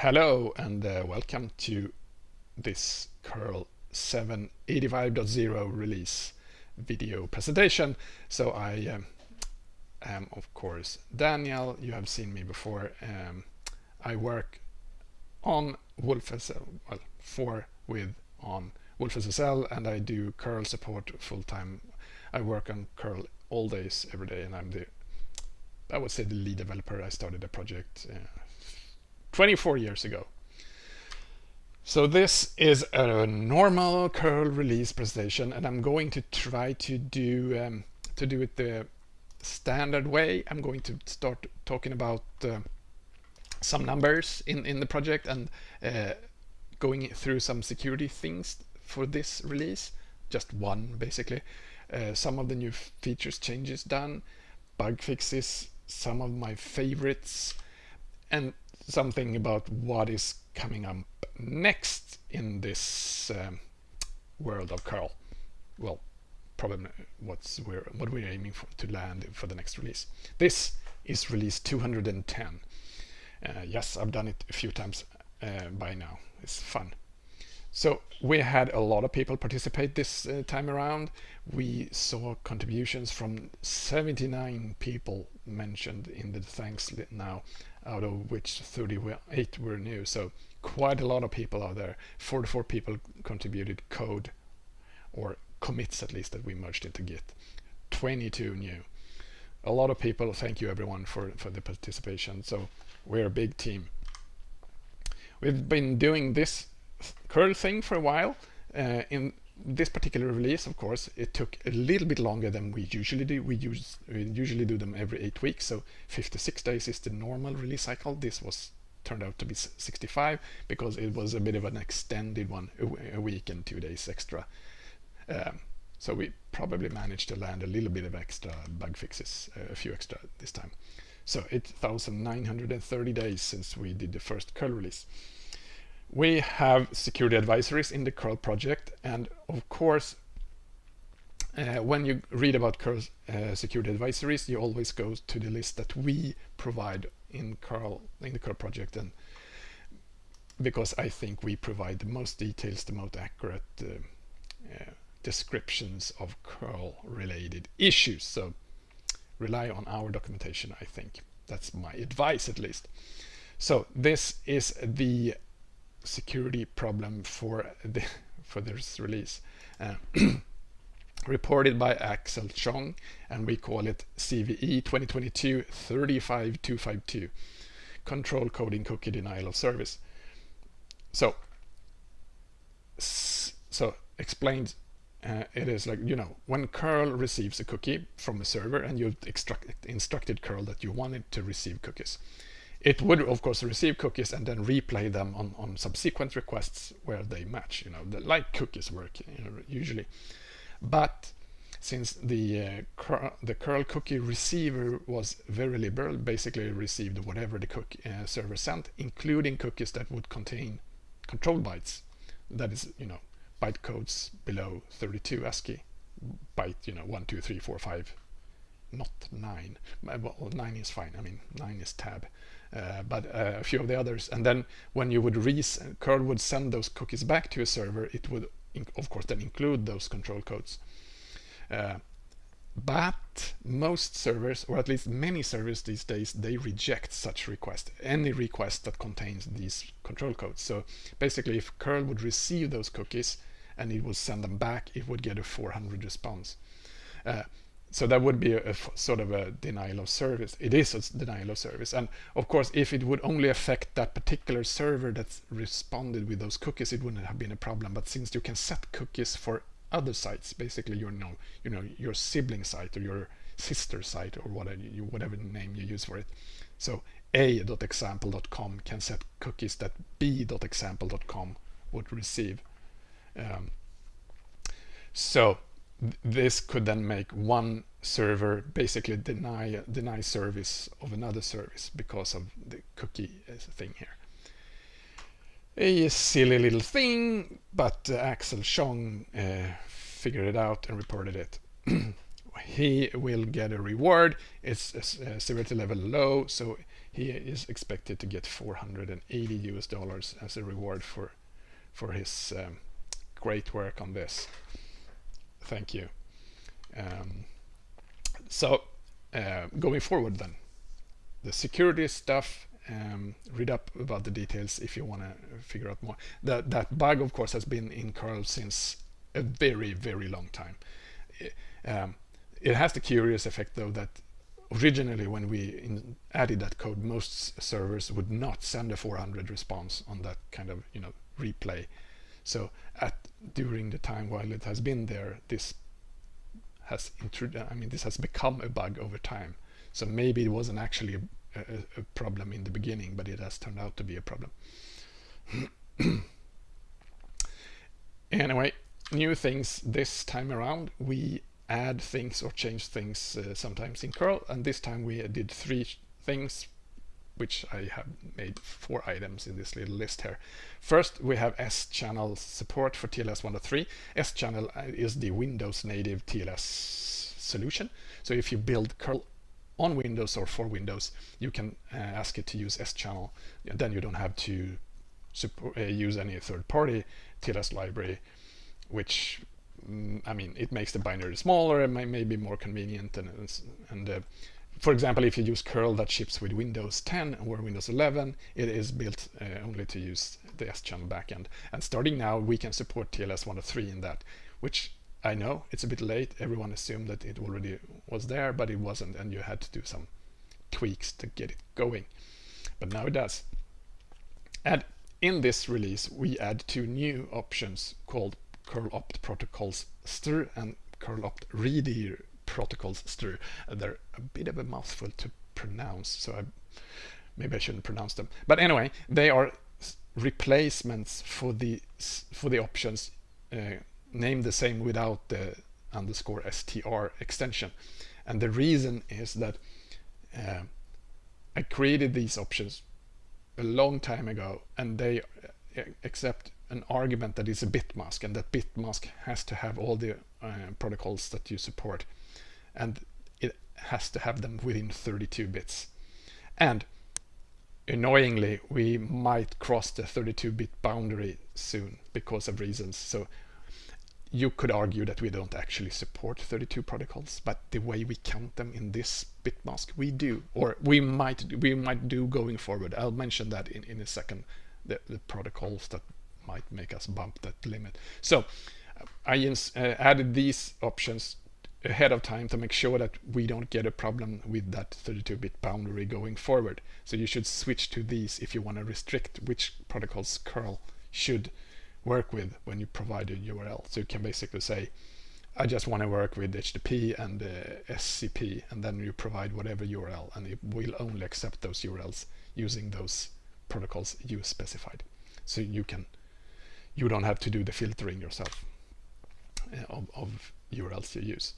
Hello and uh, welcome to this curl 785.0 release video presentation. So I um, am of course Daniel, you have seen me before. Um, I work on WolfSSL, well for with on WolfSSL and I do curl support full time. I work on curl all days every day and I'm the I would say the lead developer. I started a project uh, 24 years ago. So this is a normal curl release presentation and I'm going to try to do um, to do it the standard way. I'm going to start talking about uh, some numbers in, in the project and uh, going through some security things for this release. Just one basically. Uh, some of the new features changes done, bug fixes, some of my favorites and something about what is coming up next in this um, world of curl. Well, probably what's we're, what we're aiming for to land for the next release. This is release 210. Uh, yes, I've done it a few times uh, by now. It's fun. So we had a lot of people participate this uh, time around. We saw contributions from 79 people mentioned in the thanks now out of which 38 were new. So quite a lot of people out there. 44 people contributed code or commits at least that we merged into Git. 22 new. A lot of people, thank you everyone for, for the participation. So we're a big team. We've been doing this curl thing for a while. Uh, in this particular release, of course, it took a little bit longer than we usually do. We, use, we usually do them every eight weeks, so 56 days is the normal release cycle. This was turned out to be 65 because it was a bit of an extended one, a, week and two days extra. Um, so we probably managed to land a little bit of extra bug fixes, a few extra this time. So 8,930 days since we did the first curl release. We have security advisories in the curl project and of course uh, when you read about curl uh, security advisories you always go to the list that we provide in curl in the curl project and because I think we provide the most details the most accurate uh, uh descriptions of curl related issues. So rely on our documentation I think. That's my advice at least. So this is the security problem for the for this release. Uh, reported by Axel Chong and we call it CVE 2022 35252 control coding cookie denial of service. So so explained uh, it is like you know when curl receives a cookie from a server and you've instructed curl that you wanted to receive cookies it would of course receive cookies and then replay them on, on subsequent requests where they match, you know, the, like cookies work you know, usually. But since the uh, cur the curl cookie receiver was very liberal, basically received whatever the cookie uh, server sent, including cookies that would contain control bytes. That is, you know, byte codes below 32 ASCII, byte, you know, 1, 2, 3, 4, 5, not 9. Well, 9 is fine, I mean, 9 is tab. Uh, but uh, a few of the others. And then when you would res curl would send those cookies back to a server, it would of course then include those control codes. Uh, but most servers, or at least many servers these days, they reject such request, any request that contains these control codes. So basically if curl would receive those cookies and it would send them back, it would get a 400 response. So that would be a, sort of a denial of service. It is a denial of service. And of course, if it would only affect that particular server that's responded with those cookies, it wouldn't have been a problem. But since you can set cookies for other sites, basically your, you know, you know, your sibling site or your sister site or whatever, you, whatever name you use for it. So a.example.com can set cookies that b.example.com would receive. Um, so this could then make one server basically deny deny service of another service because of the cookie uh, thing here. A silly little thing, but uh, Axel Chong uh, figured it out and reported it. he will get a reward. It's a, a severity level low, so he is expected to get 480 US dollars as a reward for for his um, great work on this. Thank you. Um, so uh, going forward then, the security stuff, um, read up about the details if you want to figure out more. That, that bug, of course, has been in curl since a very, very long time. It, um, it has the curious effect, though, that originally when we in, added that code, most servers would not send a 400 response on that kind of, you know, replay. So at during the time while it has been there, this has I mean, this has become a bug over time. So maybe it wasn't actually a, a, a problem in the beginning, but it has turned out to be a problem. anyway, new things this time around. We add things or change things uh, sometimes in curl, and this time we did three things which I have made four items in this little list here. First, we have S-channel support for TLS 1.3. S-channel uh, is the Windows native TLS solution. So if you build curl on Windows or for Windows, you can uh, ask it to use S-channel. Then you don't have to support, uh, use any third-party TLS library, which mm, I mean, it makes the binary smaller, it may, may be more convenient, and, and uh, for example, if you use curl that ships with Windows 10 or Windows 11, it is built uh, only to use the S-channel backend. And starting now, we can support TLS 1.3 in that, which I know it's a bit late. Everyone assumed that it already was there, but it wasn't, and you had to do some tweaks to get it going. But now it does. And in this release, we add two new options called curl opt protocols str and curl opt redir protocols through. they're a bit of a mouthful to pronounce, so I, maybe I shouldn't pronounce them. But anyway, they are replacements for the for the options uh, named the same without the underscore str extension. And the reason is that uh, I created these options a long time ago and they uh, accept an argument that is a bit mask and that bit mask has to have all the uh, protocols that you support and it has to have them within 32 bits. And annoyingly, we might cross the 32-bit boundary soon because of reasons. So you could argue that we don't actually support 32 protocols, but the way we count them in this bitmask, we do, or we might we might do going forward. I'll mention that in, in a second, the, the protocols that might make us bump that limit. So I uh, added these options ahead of time to make sure that we don't get a problem with that 32-bit boundary going forward. So you should switch to these if you want to restrict which protocols curl should work with when you provide a URL. So you can basically say, I just want to work with HTTP and uh, SCP, and then you provide whatever URL, and it will only accept those URLs using those protocols you specified. So you can, you don't have to do the filtering yourself uh, of, of URLs you use.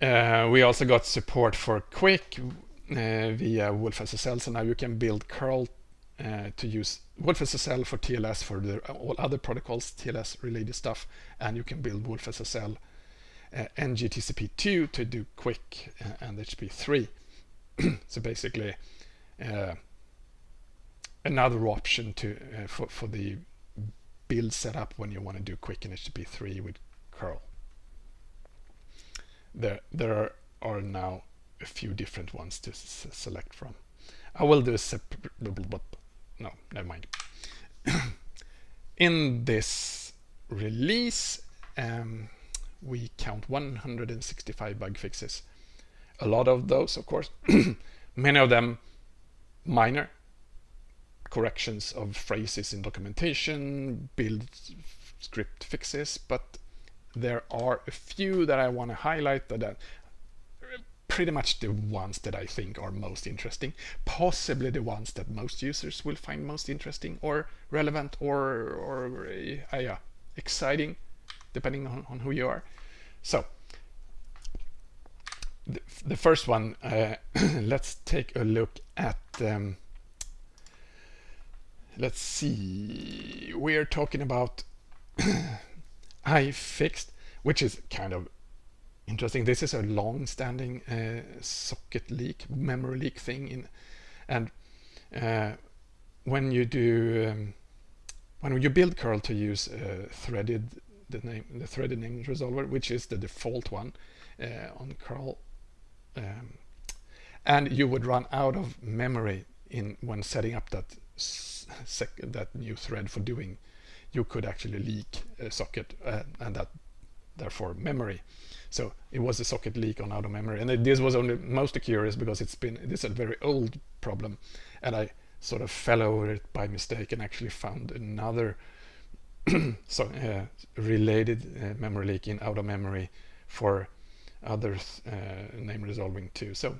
Uh, we also got support for QUIC uh, via wolfSSL, so now you can build curl uh, to use wolfSSL for TLS for the, all other protocols, TLS related stuff, and you can build wolfSSL uh, ngTCP2 to do QUIC uh, and HTTP3. so basically, uh, another option to uh, for, for the build setup when you want to do QUIC and HTTP3 with curl there there are now a few different ones to select from. I will do a separate, but no, never mind. In this release, um, we count 165 bug fixes. A lot of those, of course, many of them minor corrections of phrases in documentation, build script fixes, but there are a few that I want to highlight that are pretty much the ones that I think are most interesting, possibly the ones that most users will find most interesting or relevant or, or uh, yeah, exciting, depending on, on who you are. So, the, the first one, uh, let's take a look at, um, let's see, we're talking about I fixed, which is kind of interesting. This is a long-standing uh, socket leak, memory leak thing in And uh, when you do, um, when you build curl to use uh, threaded, the name, the threaded name resolver, which is the default one uh, on curl, um, and you would run out of memory in when setting up that that new thread for doing, you could actually leak a socket uh, and that therefore memory. So it was a socket leak on out of memory. And this was only most curious because it's been, this is a very old problem. And I sort of fell over it by mistake and actually found another so uh, related uh, memory leak in out of memory for other uh, name resolving too. So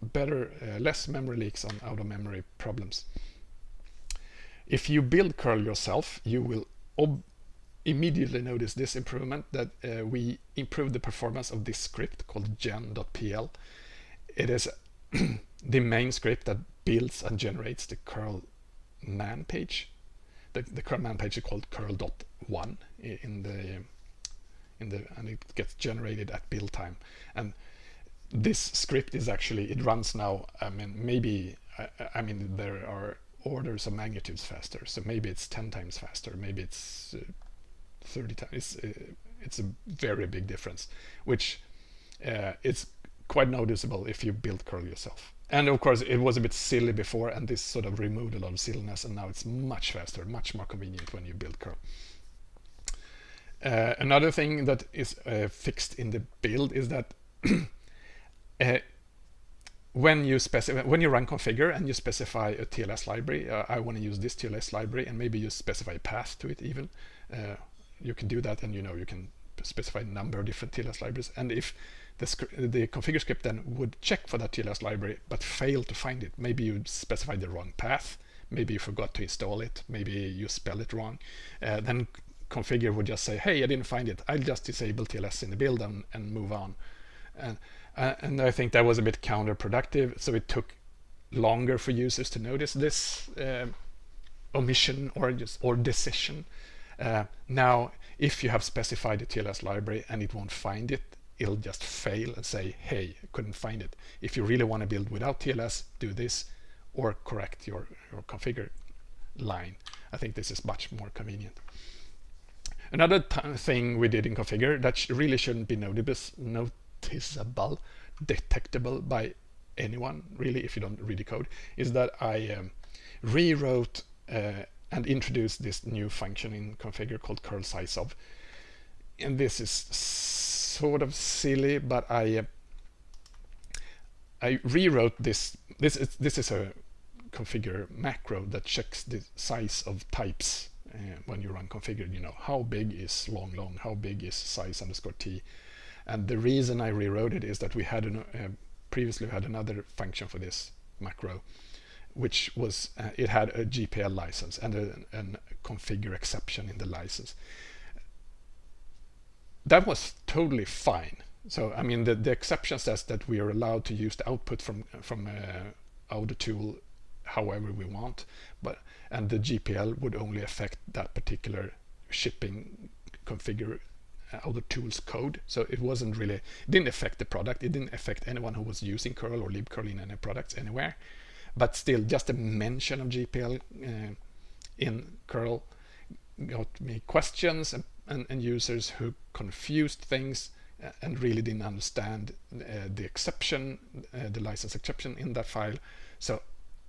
better, uh, less memory leaks on out of memory problems. If you build curl yourself, you will immediately notice this improvement that uh, we improved the performance of this script called gen.pl. It is the main script that builds and generates the curl man page. The, the curl man page is called curl.1 in the in the and it gets generated at build time. And this script is actually it runs now. I mean, maybe I, I mean there are orders of magnitudes faster. So maybe it's 10 times faster. Maybe it's uh, 30 times. It's, uh, it's a very big difference, which uh, it's quite noticeable if you build curl yourself. And of course, it was a bit silly before, and this sort of removed a lot of silliness, and now it's much faster, much more convenient when you build curl. Uh, another thing that is uh, fixed in the build is that uh, when you specify when you run configure and you specify a TLS library, uh, I want to use this TLS library, and maybe you specify a path to it even. Uh, you can do that, and you know you can specify a number of different TLS libraries. And if the, the configure script then would check for that TLS library but fail to find it, maybe you specified the wrong path, maybe you forgot to install it, maybe you spell it wrong, uh, then configure would just say, hey, I didn't find it. I'll just disable TLS in the build and, and move on. And uh, and I think that was a bit counterproductive. So it took longer for users to notice this uh, omission or just or decision. Uh, now, if you have specified the TLS library and it won't find it, it'll just fail and say, hey, I couldn't find it. If you really want to build without TLS, do this or correct your, your configure line. I think this is much more convenient. Another thing we did in configure that really shouldn't be noticeable, noticeable, detectable by anyone, really, if you don't read the code, is that I um, rewrote uh, and introduced this new function in configure called curl size of. And this is sort of silly, but I uh, I rewrote this. This is this is a configure macro that checks the size of types uh, when you run configure. You know how big is long long, how big is size underscore t, and the reason I rewrote it is that we had an, uh, previously had another function for this macro, which was uh, it had a GPL license and a, configure exception in the license. That was totally fine. So I mean, the, the exception says that we are allowed to use the output from from uh, tool however we want, but and the GPL would only affect that particular shipping configure other tools code. So it wasn't really, it didn't affect the product. It didn't affect anyone who was using curl or libcurl in any products anywhere. But still, just a mention of GPL uh, in curl got me questions and, and, and, users who confused things uh, and really didn't understand uh, the exception, uh, the license exception in that file. So,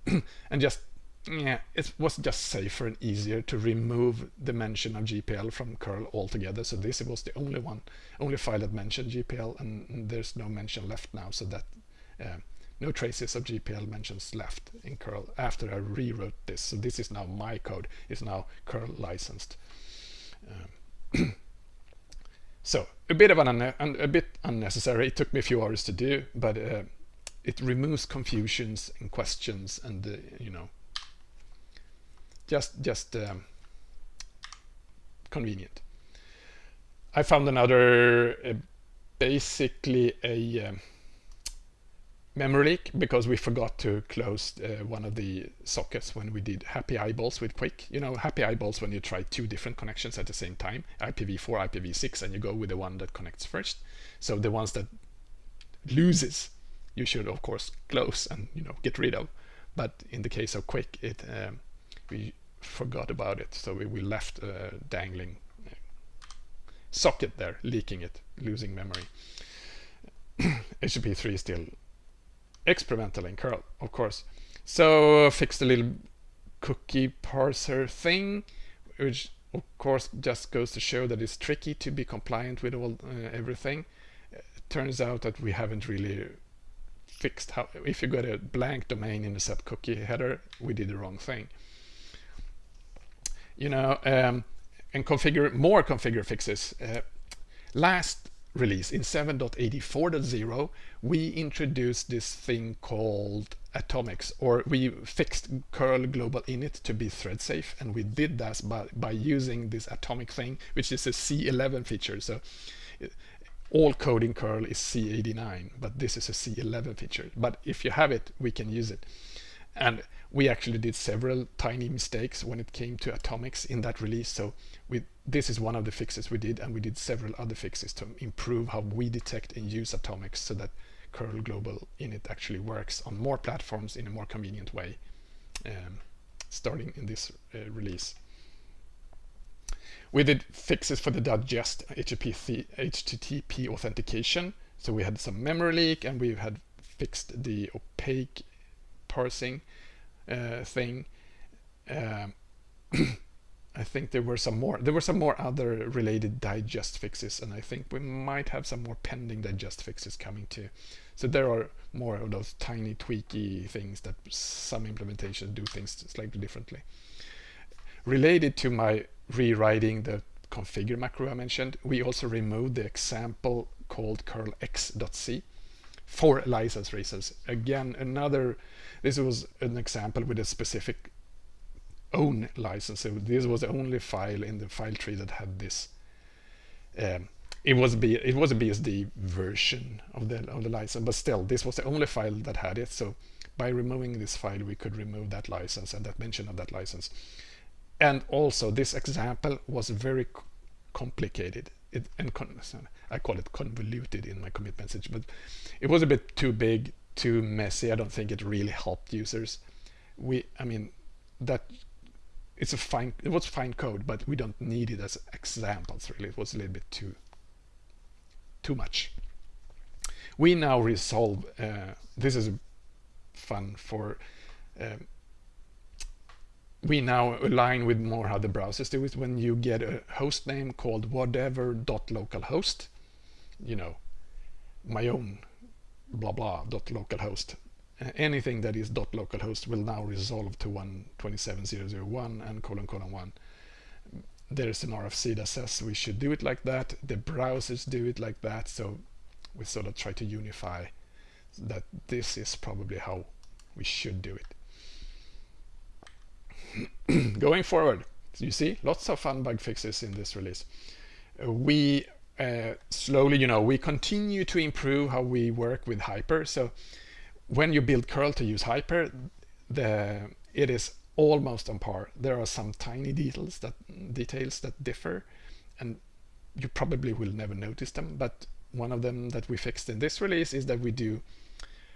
and just yeah, it was just safer and easier to remove the mention of GPL from curl altogether. So this was the only one, only file that mentioned GPL, and there's no mention left now. So that uh, no traces of GPL mentions left in curl after I rewrote this. So this is now my code. It's now curl licensed. Um, so a bit of an a bit unnecessary. It took me a few hours to do, but uh, it removes confusions and questions and uh, you know just just um, convenient. I found another uh, basically a um, memory leak because we forgot to close uh, one of the sockets when we did happy eyeballs with QUIC. You know, happy eyeballs when you try two different connections at the same time, IPv4, IPv6, and you go with the one that connects first. So the ones that loses, you should of course close and you know get rid of. but in the case of QUIC, it um, we forgot about it, so we, we left a dangling uh, socket there, leaking it, losing memory. HTTP3 is still experimental in curl, of course. So fixed a little cookie parser thing, which of course just goes to show that it's tricky to be compliant with all uh, everything. It turns out that we haven't really fixed how if you got a blank domain in the set cookie header, we did the wrong thing. You know, um, and configure more configure fixes. Uh, last release in 7.84.0 we introduced this thing called atomics or we fixed curl global init to be thread safe and we did that by, by using this atomic thing which is a C11 feature. So all code in curl is C89 but this is a C11 feature. But if you have it we can use it and we actually did several tiny mistakes when it came to atomics in that release so we this is one of the fixes we did and we did several other fixes to improve how we detect and use atomics so that curl global init actually works on more platforms in a more convenient way um, starting in this uh, release we did fixes for the digest HTTP, HTTP authentication. So we had some memory leak and we had fixed the opaque parsing uh, thing. Um, I think there were some more. There were some more other related digest fixes, and I think we might have some more pending digest fixes coming too. So there are more of those tiny tweaky things that some implementations do things slightly differently. Related to my rewriting the configure macro I mentioned, we also removed the example called curlx.c for license reasons. Again, another, this was an example with a specific own license. So this was the only file in the file tree that had this. Um, it was B, it was a BSD version of the of the license, but still, this was the only file that had it. So by removing this file, we could remove that license and that mention of that license. And also, this example was very complicated. It, and I call it convoluted in my commit message, but it was a bit too big, too messy. I don't think it really helped users. We, I mean, that it's a fine, it was fine code, but we don't need it as examples. Really, it was a little bit too, too much. We now resolve. Uh, this is fun for. Um, we now align with more how the browsers do it when you get a host name called whatever.localhost you know my own blah blah dot localhost uh, anything that is dot localhost will now resolve to 127.0.0.1 and colon colon 1 there's an RFC that says we should do it like that. The browsers do it like that. So we sort of try to unify that this is probably how we should do it. Going forward, you see lots of fun bug fixes in this release. Uh, we uh, slowly, you know, we continue to improve how we work with Hyper. So when you build curl to use Hyper, the it is almost on par. There are some tiny details that details that differ, and you probably will never notice them. But one of them that we fixed in this release is that we do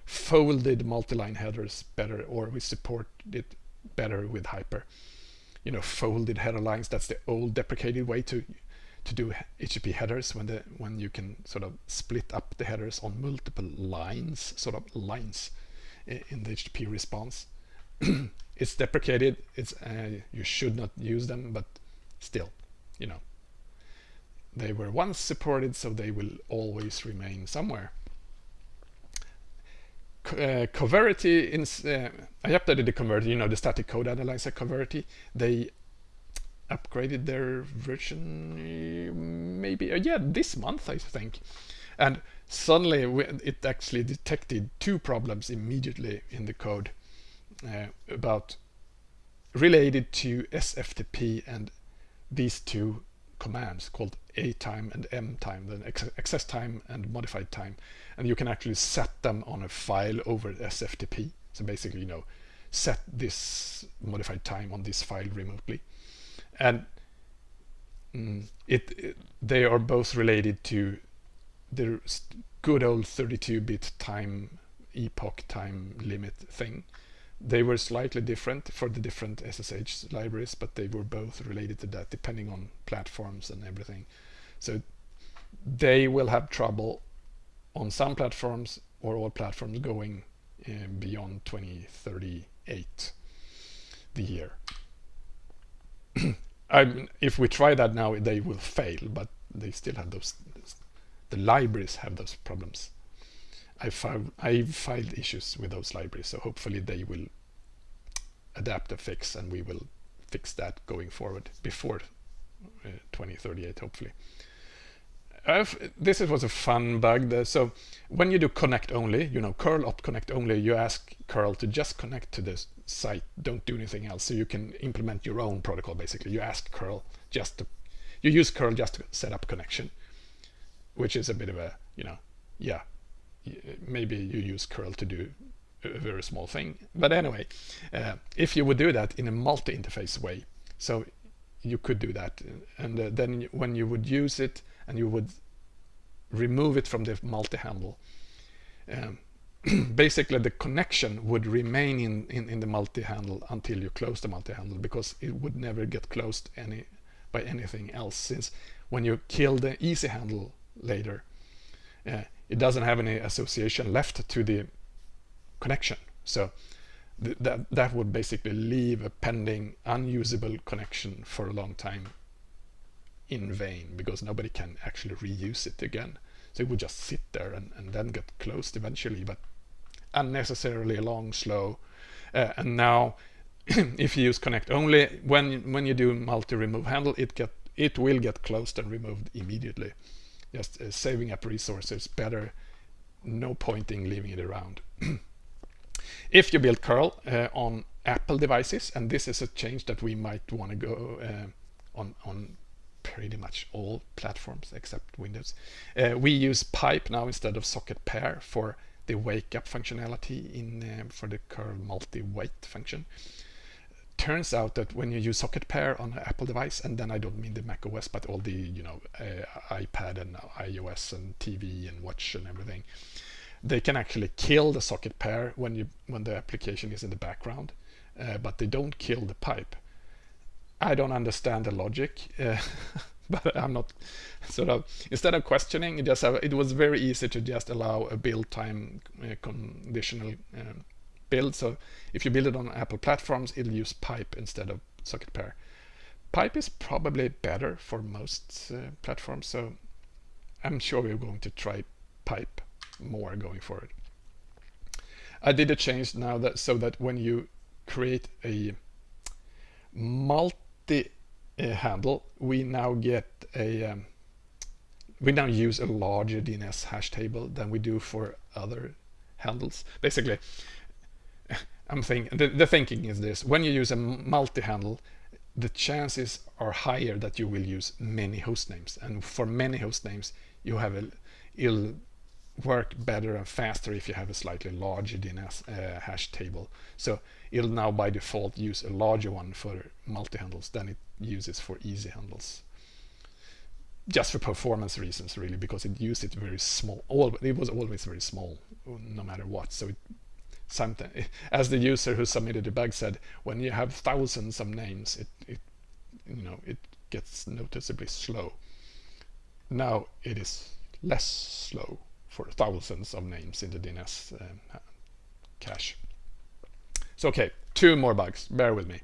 folded multi-line headers better, or we support it better with Hyper. You know, folded header lines, that's the old deprecated way to to do HTTP headers when the when you can sort of split up the headers on multiple lines, sort of lines in the HTTP response. it's deprecated. It's uh, you should not use them, but still, you know, they were once supported, so they will always remain somewhere uh, Coverity, in, uh, I updated the Coverity, you know, the static code analyzer Coverity. They upgraded their version maybe, uh, yeah, this month, I think. And suddenly it actually detected two problems immediately in the code uh, about related to SFTP and these two commands called a time and m time, the access time and modified time. And you can actually set them on a file over SFTP. So basically, you know, set this modified time on this file remotely. And mm, it, it, they are both related to the good old 32-bit time epoch time limit thing they were slightly different for the different SSH libraries, but they were both related to that depending on platforms and everything. So they will have trouble on some platforms or all platforms going uh, beyond 2038 the year. I if we try that now, they will fail, but they still have those, the libraries have those problems. I found I filed issues with those libraries, so hopefully they will adapt a fix and we will fix that going forward before uh, 2038 hopefully. This was a fun bug. That, so when you do connect only, you know, curl opt connect only, you ask curl to just connect to this site, don't do anything else. So you can implement your own protocol basically. You ask curl just to, you use curl just to set up connection, which is a bit of a, you know, yeah, maybe you use curl to do a very small thing. But anyway, uh, if you would do that in a multi-interface way, so you could do that. And uh, then when you would use it and you would remove it from the multi-handle, um, basically the connection would remain in, in, in the multi-handle until you close the multi-handle because it would never get closed any by anything else since when you kill the easy handle later, uh, it doesn't have any association left to the connection. So th that, that would basically leave a pending unusable connection for a long time in vain because nobody can actually reuse it again. So it would just sit there and, and then get closed eventually, but unnecessarily long, slow. Uh, and now if you use connect only, when when you do multi-remove handle, it get it will get closed and removed immediately. Just uh, saving up resources better, no pointing leaving it around. If you build curl uh, on Apple devices, and this is a change that we might want to go uh, on, on pretty much all platforms except Windows. Uh, we use pipe now instead of socket pair for the wake up functionality in uh, for the curl multi-wait function. Turns out that when you use socket pair on an Apple device, and then I don't mean the Mac OS, but all the you know uh, iPad and iOS and TV and watch and everything, they can actually kill the socket pair when you when the application is in the background, uh, but they don't kill the pipe. I don't understand the logic, uh, but I'm not sort of instead of questioning, it just have, it was very easy to just allow a build time uh, conditional um, build. So if you build it on Apple platforms, it'll use pipe instead of socket pair. Pipe is probably better for most uh, platforms, so I'm sure we're going to try pipe more going forward. I did a change now that so that when you create a multi uh, handle, we now get a um, we now use a larger DNS hash table than we do for other handles. Basically, I'm thinking the, the thinking is this: when you use a multi-handle, the chances are higher that you will use many host names, and for many host names, you have a you'll work better and faster if you have a slightly larger DNS uh, hash table. So it'll now by default use a larger one for multi-handles than it uses for easy handles. Just for performance reasons really, because it used it very small. All, it was always very small, no matter what. So it, something, as the user who submitted the bug said, when you have thousands of names, it, it you know, it gets noticeably slow. Now it is less slow for thousands of names in the DNS um, cache. So okay, two more bugs, bear with me.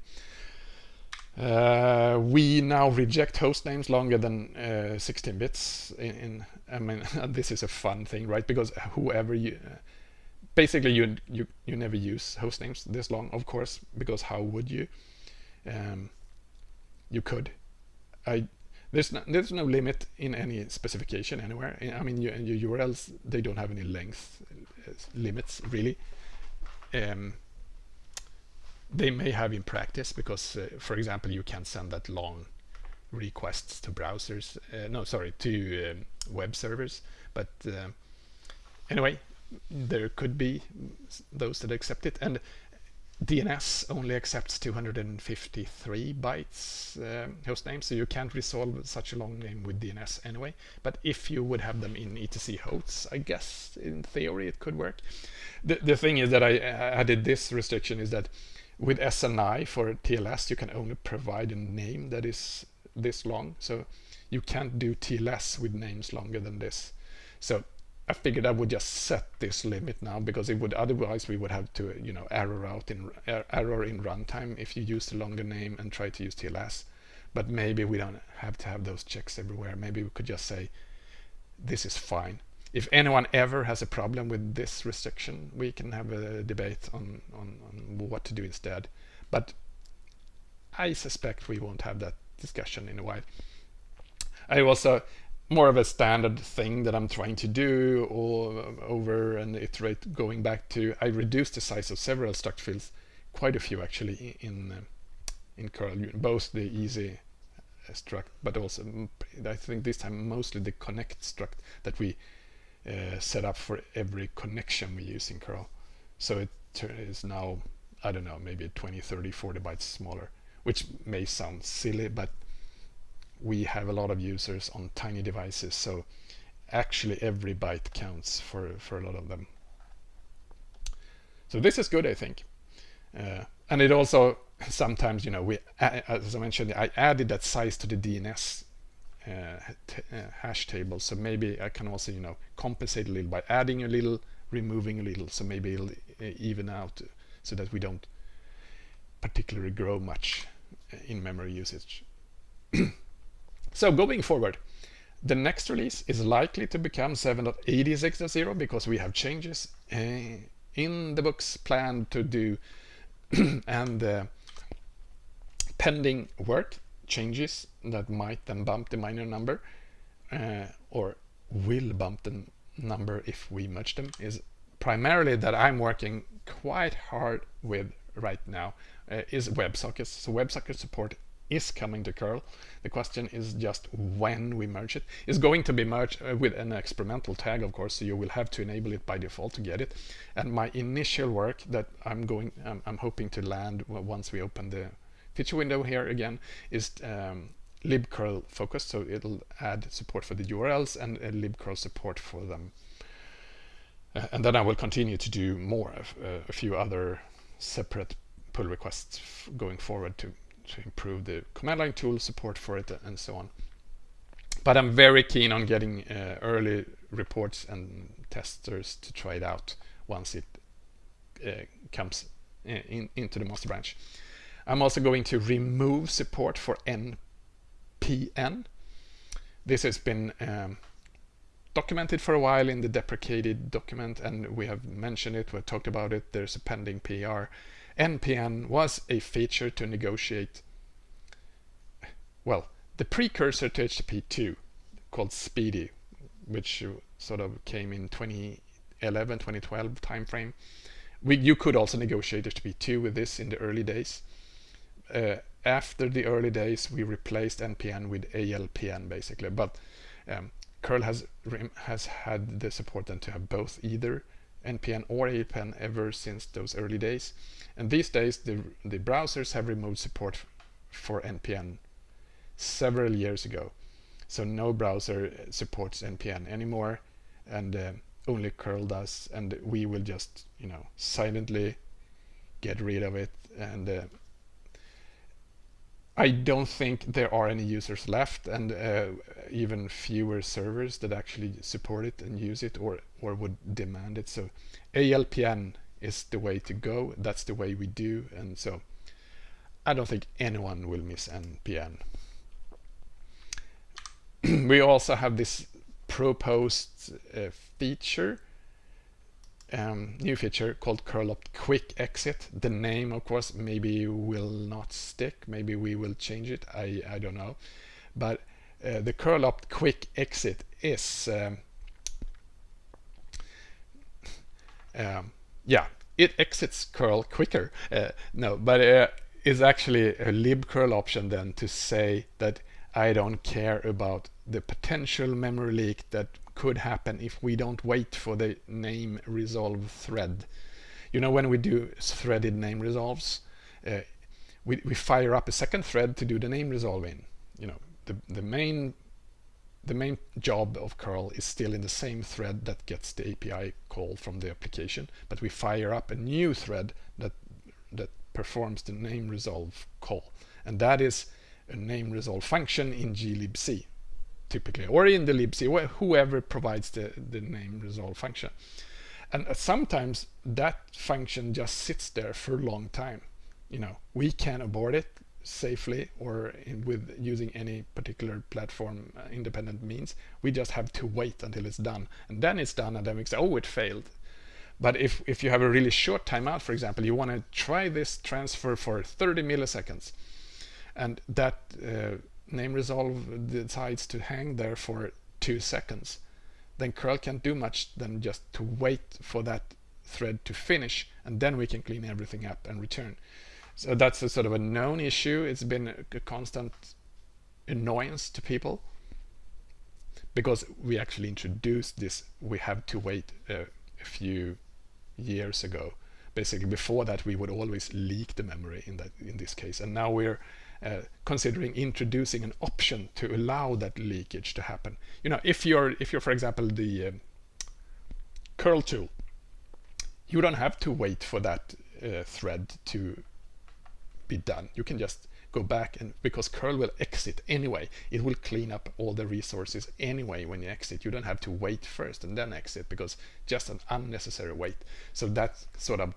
Uh, we now reject host names longer than uh, 16 bits. In, in, I mean, this is a fun thing, right? Because whoever you, uh, basically you, you you never use host names this long, of course, because how would you? Um, you could. I there's no, there's no limit in any specification anywhere. I mean, your, your URLs, they don't have any length uh, limits, really. Um, they may have in practice because, uh, for example, you can send that long requests to browsers. Uh, no, sorry, to um, web servers. But uh, anyway, there could be those that accept it. And DNS only accepts 253 bytes um, host name, so you can't resolve such a long name with DNS anyway. But if you would have them in etc hosts, I guess in theory it could work. The, the thing is that I added this restriction is that with SNI for TLS, you can only provide a name that is this long. So you can't do TLS with names longer than this. So I figured I would just set this limit now because it would otherwise we would have to you know error out in er, error in runtime if you use the longer name and try to use TLS. But maybe we don't have to have those checks everywhere. Maybe we could just say this is fine. If anyone ever has a problem with this restriction, we can have a debate on, on, on what to do instead. But I suspect we won't have that discussion in a while. I also more of a standard thing that I'm trying to do or over and iterate going back to I reduced the size of several struct fields quite a few actually in uh, in curl both the easy uh, struct but also mm, I think this time mostly the connect struct that we uh, set up for every connection we use in curl so it is now I don't know maybe 20 30 40 bytes smaller which may sound silly but we have a lot of users on tiny devices so actually every byte counts for for a lot of them. So this is good I think. Uh, and it also sometimes you know we as I mentioned I added that size to the DNS uh, uh, hash table. So maybe I can also you know compensate a little by adding a little removing a little. So maybe it'll uh, even out so that we don't particularly grow much uh, in memory usage So going forward, the next release is likely to become 7.86.0 because we have changes uh, in the books planned to do and uh, pending work changes that might then bump the minor number uh, or will bump the number if we merge them is primarily that I'm working quite hard with right now uh, is WebSockets. So WebSocket support is coming to curl. The question is just when we merge it. It's going to be merged uh, with an experimental tag, of course, so you will have to enable it by default to get it. And my initial work that I'm going, um, I'm hoping to land once we open the feature window here again is um, libcurl focused, so it'll add support for the URLs and uh, libcurl support for them. Uh, and then I will continue to do more, uh, a few other separate pull requests going forward to to improve the command line tool support for it and so on. But I'm very keen on getting uh, early reports and testers to try it out once it uh, comes in, into the master branch. I'm also going to remove support for NPN. This has been um, documented for a while in the deprecated document and we have mentioned it, we've talked about it, there's a pending PR NPN was a feature to negotiate, well, the precursor to HTTP2 called SPDY, which sort of came in 2011, 2012 timeframe. We, you could also negotiate HTTP2 with this in the early days. Uh, after the early days, we replaced NPN with ALPN basically, but um, curl has has had the support then to have both either NPN or ALPN ever since those early days. And these days, the, the browsers have removed support for NPN several years ago. So no browser supports NPN anymore, and uh, only curl does. And we will just, you know, silently get rid of it. And uh, I don't think there are any users left, and uh, even fewer servers that actually support it and use it, or or would demand it. So ALPN is the way to go. That's the way we do. And so I don't think anyone will miss NPN. we also have this proposed uh, feature, um, new feature called curl-opt quick exit. The name, of course, maybe will not stick. Maybe we will change it. I, I don't know. But uh, the curl-opt quick exit is um, um, yeah, it exits curl quicker. Uh, no, but uh, is actually a libcurl option then to say that I don't care about the potential memory leak that could happen if we don't wait for the name resolve thread. You know when we do threaded name resolves, uh, we, we fire up a second thread to do the name resolving. You know, the, the main the main job of curl is still in the same thread that gets the API call from the application, but we fire up a new thread that that performs the name resolve call. And that is a name resolve function in glibc typically, or in the libc, whoever provides the, the name resolve function. And sometimes that function just sits there for a long time. You know, we can abort it safely or in, with using any particular platform uh, independent means. We just have to wait until it's done. And then it's done and then we say, oh, it failed. But if, if you have a really short timeout, for example, you want to try this transfer for 30 milliseconds and that uh, name resolve decides to hang there for two seconds, then curl can't do much than just to wait for that thread to finish and then we can clean everything up and return. So that's a sort of a known issue. It's been a constant annoyance to people because we actually introduced this we have to wait a few years ago basically before that we would always leak the memory in that in this case and now we're uh, considering introducing an option to allow that leakage to happen. You know, if you're, if you're, for example, the um, curl tool, you don't have to wait for that uh, thread to be done. You can just go back and because curl will exit anyway, it will clean up all the resources anyway when you exit. You don't have to wait first and then exit because just an unnecessary wait. So that's sort of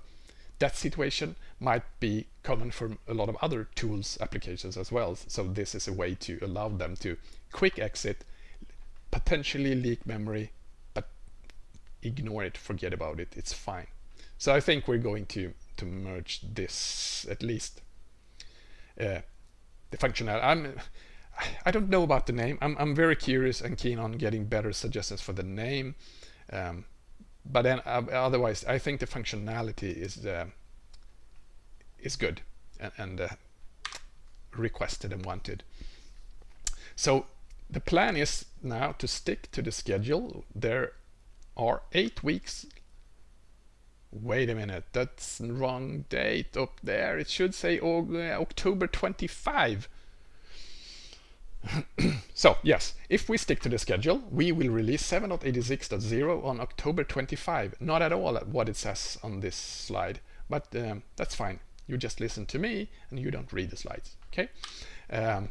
that situation might be common for a lot of other tools applications as well. So this is a way to allow them to quick exit, potentially leak memory, but ignore it, forget about it, it's fine. So I think we're going to, to merge this at least. Uh, the functionality. I'm, I don't know about the name. I'm, I'm very curious and keen on getting better suggestions for the name. Um, but then uh, otherwise I think the functionality is uh, is good and, and uh, requested and wanted. So the plan is now to stick to the schedule. There are eight weeks. Wait a minute that's wrong date up there. It should say October 25 so yes, if we stick to the schedule, we will release 7.86.0 on October 25. Not at all what it says on this slide, but um, that's fine. You just listen to me and you don't read the slides. Okay. Um,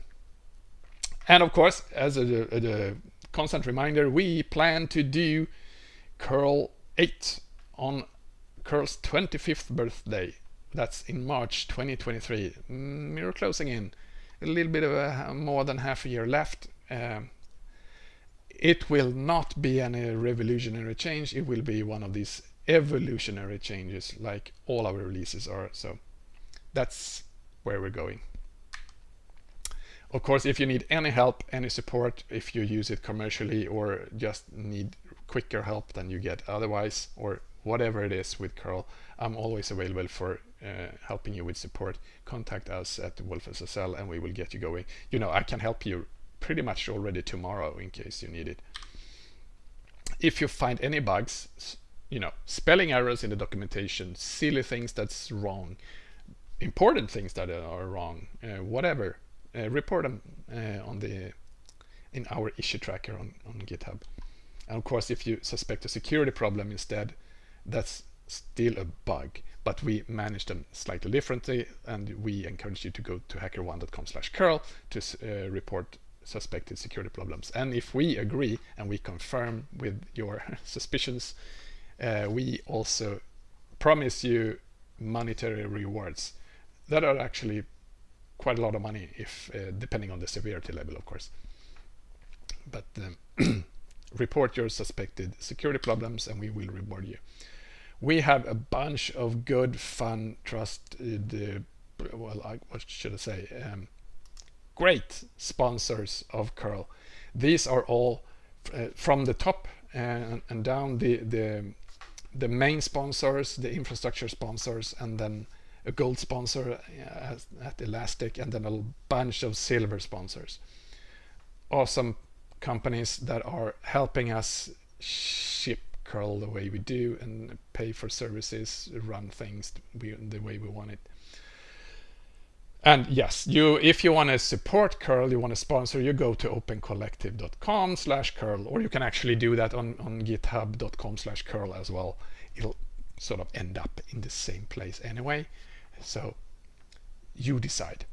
and of course, as a, a, a, constant reminder, we plan to do curl 8 on curl's 25th birthday. That's in March 2023. Mm, we're closing in a little bit of a, more than half a year left. Um, it will not be any revolutionary change. It will be one of these evolutionary changes like all our releases are. So that's where we're going. Of course, if you need any help, any support, if you use it commercially or just need quicker help than you get otherwise, or whatever it is with curl, I'm always available for helping you with support, contact us at WolfSSL and we will get you going. You know, I can help you pretty much already tomorrow in case you need it. If you find any bugs, you know, spelling errors in the documentation, silly things that's wrong, important things that are wrong, uh, whatever, uh, report them uh, on the in our issue tracker on, on GitHub. And of course, if you suspect a security problem instead, that's still a bug but we manage them slightly differently and we encourage you to go to hackerone.com slash curl to uh, report suspected security problems. And if we agree and we confirm with your suspicions uh, we also promise you monetary rewards that are actually quite a lot of money if uh, depending on the severity level of course. But um, report your suspected security problems and we will reward you we have a bunch of good, fun, trusted, uh, well, I, what should I say, um, great sponsors of curl. These are all uh, from the top and, and down the, the, the main sponsors, the infrastructure sponsors, and then a gold sponsor at, at Elastic, and then a bunch of silver sponsors. Awesome companies that are helping us ship curl the way we do and pay for services, run things the way we want it. And yes, you if you want to support curl, you want to sponsor, you go to opencollective.com slash curl, or you can actually do that on, on github.com slash curl as well. It'll sort of end up in the same place anyway. So you decide.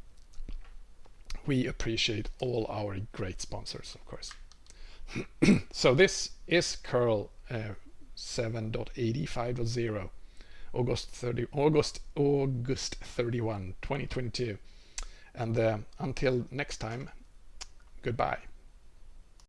We appreciate all our great sponsors, of course. so this is curl 7.85.0 August 30 August August 31 2022 and uh, until next time goodbye